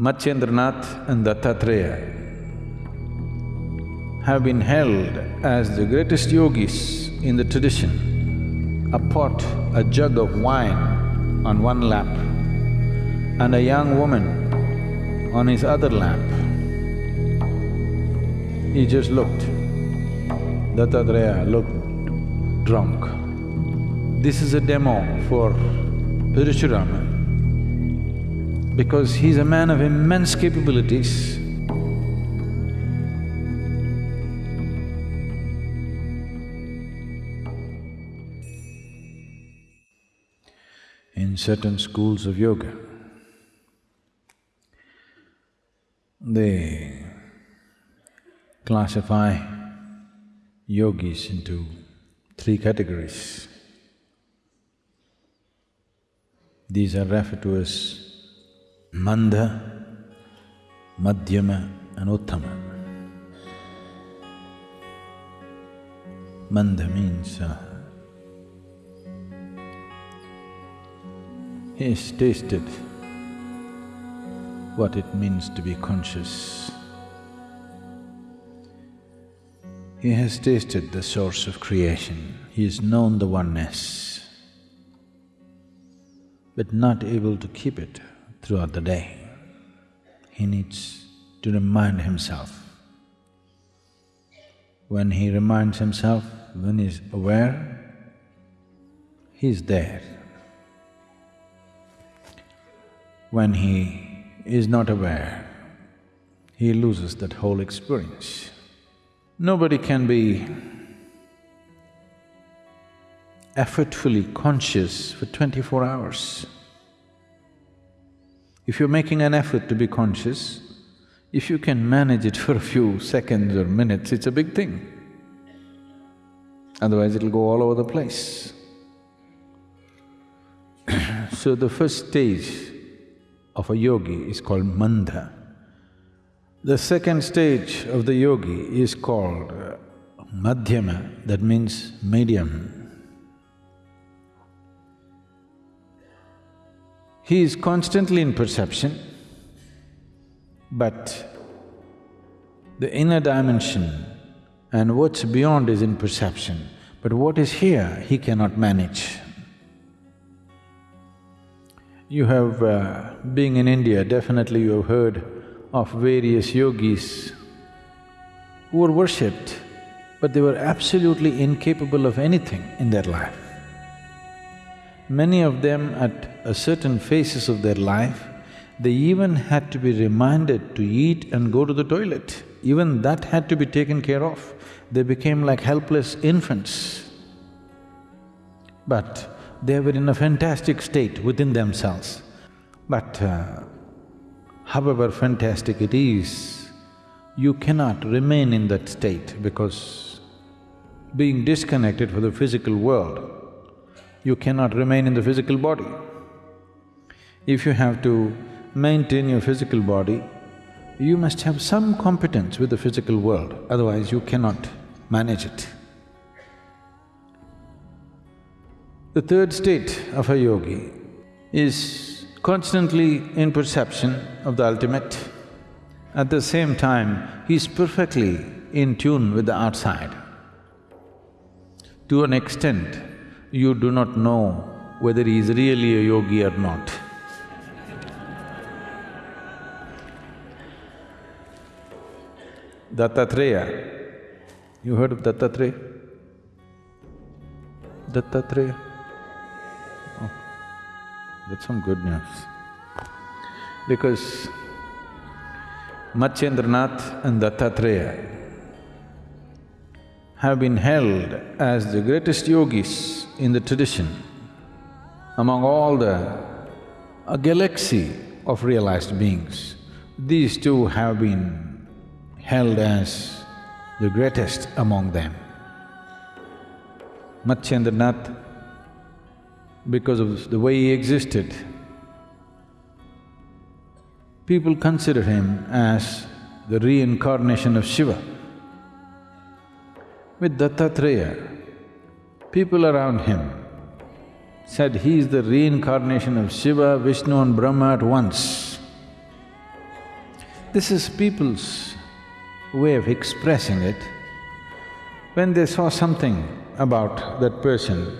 Matsyendranath and Dattatreya have been held as the greatest yogis in the tradition. A pot, a jug of wine on one lap and a young woman on his other lap. He just looked. Dattatreya looked drunk. This is a demo for Parashurama because he's a man of immense capabilities. In certain schools of yoga, they classify yogis into three categories. These are referred to as Mandha, Madhyama and. Mandha means he has tasted what it means to be conscious. He has tasted the source of creation, he has known the oneness, but not able to keep it throughout the day. He needs to remind himself. When he reminds himself, when he's aware, he's there. When he is not aware, he loses that whole experience. Nobody can be effortfully conscious for twenty-four hours. If you're making an effort to be conscious, if you can manage it for a few seconds or minutes, it's a big thing. Otherwise it'll go all over the place. so the first stage of a yogi is called mandha. The second stage of the yogi is called madhyama, that means medium. He is constantly in perception, but the inner dimension and what's beyond is in perception, but what is here, he cannot manage. You have… Uh, being in India, definitely you have heard of various yogis who were worshipped, but they were absolutely incapable of anything in their life. Many of them at a certain phases of their life, they even had to be reminded to eat and go to the toilet. Even that had to be taken care of. They became like helpless infants. But they were in a fantastic state within themselves. But uh, however fantastic it is, you cannot remain in that state because being disconnected from the physical world, you cannot remain in the physical body. If you have to maintain your physical body, you must have some competence with the physical world, otherwise you cannot manage it. The third state of a yogi is constantly in perception of the ultimate. At the same time, he is perfectly in tune with the outside. To an extent, you do not know whether he is really a yogi or not. Dattatreya, you heard of Dattatreya? Dattatreya? Oh, that's some good news. Because Matsyendranath and Dattatreya have been held as the greatest yogis in the tradition among all the… a galaxy of realized beings. These two have been held as the greatest among them. Matsyendranath, because of the way he existed, people consider him as the reincarnation of Shiva. With Dattatreya, people around him said he is the reincarnation of Shiva, Vishnu and Brahma at once. This is people's way of expressing it. When they saw something about that person,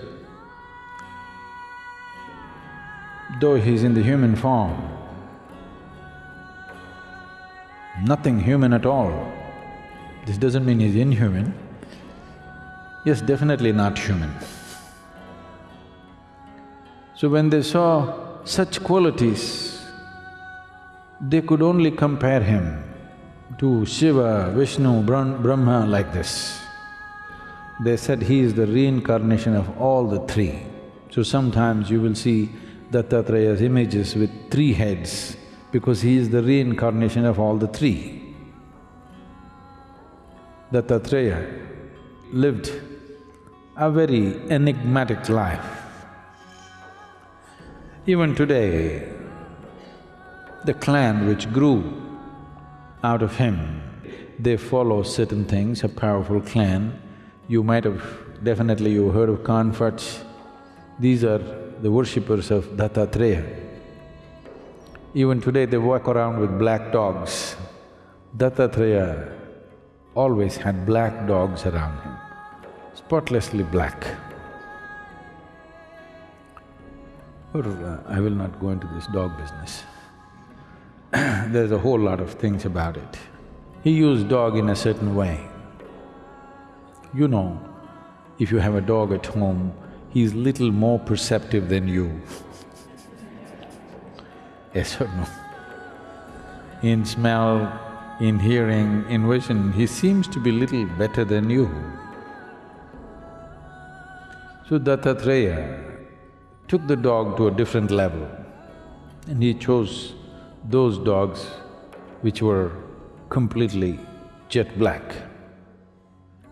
though he's in the human form, nothing human at all, this doesn't mean he's inhuman. Yes, definitely not human. So when they saw such qualities, they could only compare him to Shiva, Vishnu, Brahma like this. They said he is the reincarnation of all the three. So sometimes you will see Dattatreya's images with three heads because he is the reincarnation of all the three. Dattatreya lived a very enigmatic life. Even today, the clan which grew out of him, they follow certain things, a powerful clan. You might have… definitely you heard of Kanfats. These are the worshippers of Dattatreya. Even today they walk around with black dogs. Dattatreya always had black dogs around him, spotlessly black. Or uh, I will not go into this dog business. There's a whole lot of things about it. He used dog in a certain way. You know, if you have a dog at home, he's little more perceptive than you. yes or no? In smell, in hearing, in vision, he seems to be little better than you. So Dattatreya took the dog to a different level and he chose those dogs which were completely jet black.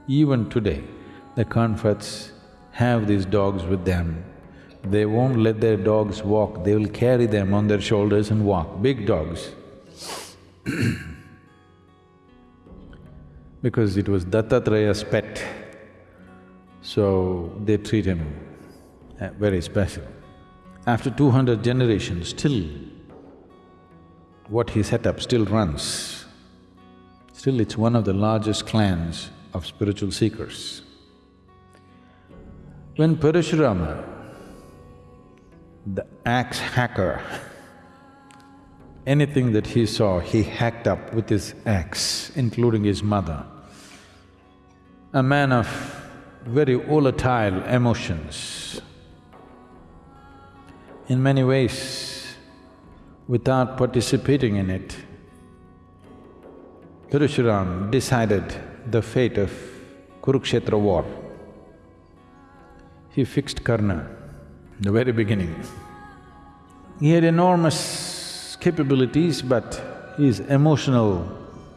Even today, the Kanfats have these dogs with them. They won't let their dogs walk, they will carry them on their shoulders and walk, big dogs because it was Dattatreya's pet, so they treat him uh, very special. After two hundred generations, still what he set up still runs. Still it's one of the largest clans of spiritual seekers. When Parashurama, the axe hacker, anything that he saw, he hacked up with his axe, including his mother. A man of very volatile emotions. In many ways, without participating in it, Parashuram decided the fate of Kurukshetra war. He fixed Karna, the very beginning. He had enormous capabilities, but his emotional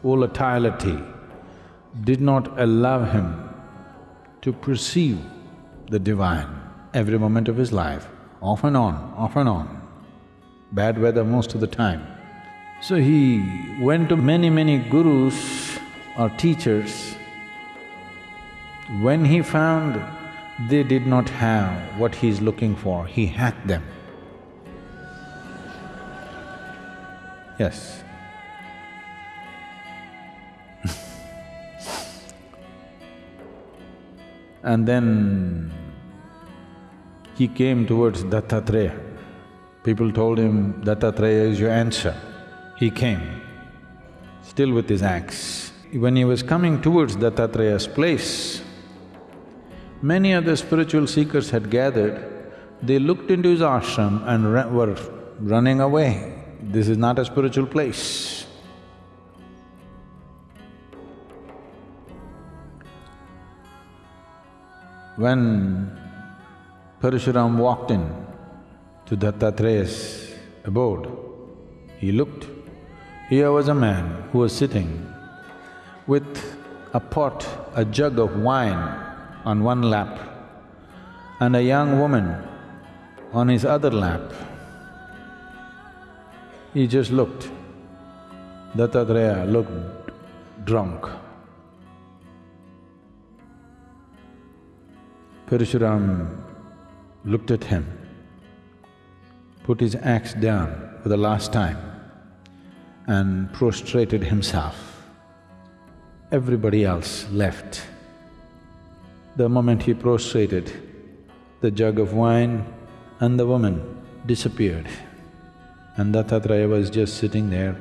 volatility did not allow him to perceive the divine every moment of his life, off and on, off and on bad weather most of the time. So he went to many, many gurus or teachers. When he found they did not have what he is looking for, he hacked them. Yes. and then he came towards Dattatreya. People told him, Dattatreya is your answer. He came, still with his axe. When he was coming towards Dattatreya's place, many other spiritual seekers had gathered. They looked into his ashram and were running away. This is not a spiritual place. When Parashuram walked in, to Dattatreya's abode. He looked. Here was a man who was sitting with a pot, a jug of wine on one lap and a young woman on his other lap. He just looked. Dattatreya looked drunk. Parashuram looked at him put his axe down for the last time and prostrated himself. Everybody else left. The moment he prostrated, the jug of wine and the woman disappeared. And Dattatreya was just sitting there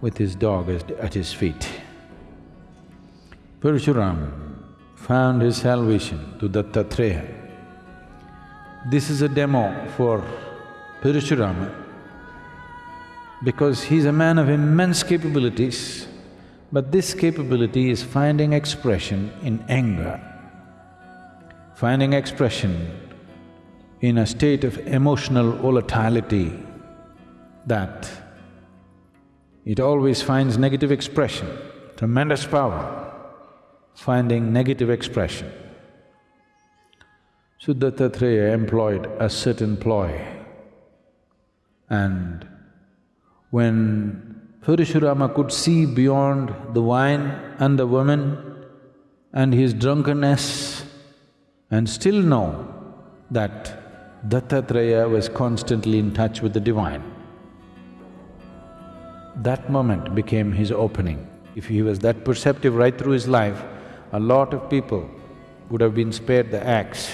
with his dog at his feet. Parshuram found his salvation to Dattatreya. This is a demo for Parashurama because he's a man of immense capabilities, but this capability is finding expression in anger, finding expression in a state of emotional volatility that it always finds negative expression, tremendous power, finding negative expression. Dattatreya employed a certain ploy and when Parashurama could see beyond the wine and the woman and his drunkenness and still know that Dattatreya was constantly in touch with the divine. That moment became his opening. If he was that perceptive right through his life, a lot of people would have been spared the axe.